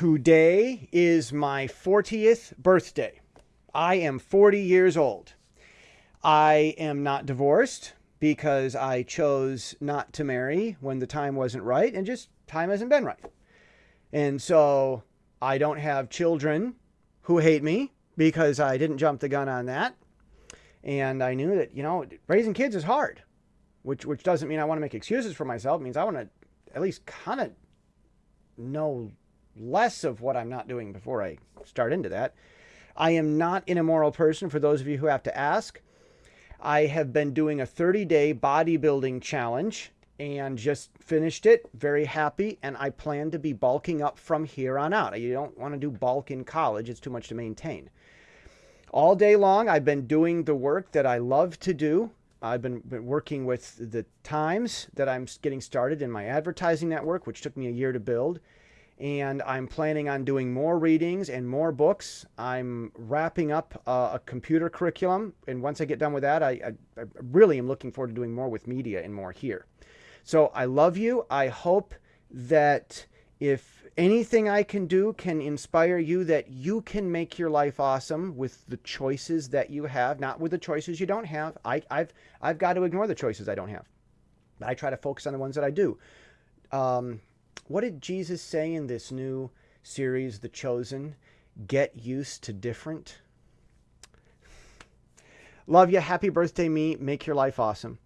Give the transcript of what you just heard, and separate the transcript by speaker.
Speaker 1: Today is my 40th birthday. I am 40 years old. I am not divorced because I chose not to marry when the time wasn't right and just time hasn't been right. And so I don't have children who hate me because I didn't jump the gun on that. And I knew that, you know, raising kids is hard, which, which doesn't mean I want to make excuses for myself. It means I want to at least kind of know less of what I'm not doing before I start into that. I am not an immoral person, for those of you who have to ask. I have been doing a 30 day bodybuilding challenge and just finished it. Very happy. And I plan to be bulking up from here on out. You don't want to do bulk in college, it's too much to maintain. All day long, I've been doing the work that I love to do. I've been, been working with the Times that I'm getting started in my advertising network, which took me a year to build and I'm planning on doing more readings and more books. I'm wrapping up uh, a computer curriculum, and once I get done with that, I, I, I, really am looking forward to doing more with media and more here. So I love you. I hope that if anything I can do can inspire you, that you can make your life awesome with the choices that you have, not with the choices you don't have. I, I've I've got to ignore the choices I don't have. But I try to focus on the ones that I do. Um, what did Jesus say in this new series, The Chosen? Get used to different. Love you. Happy birthday, me. Make your life awesome.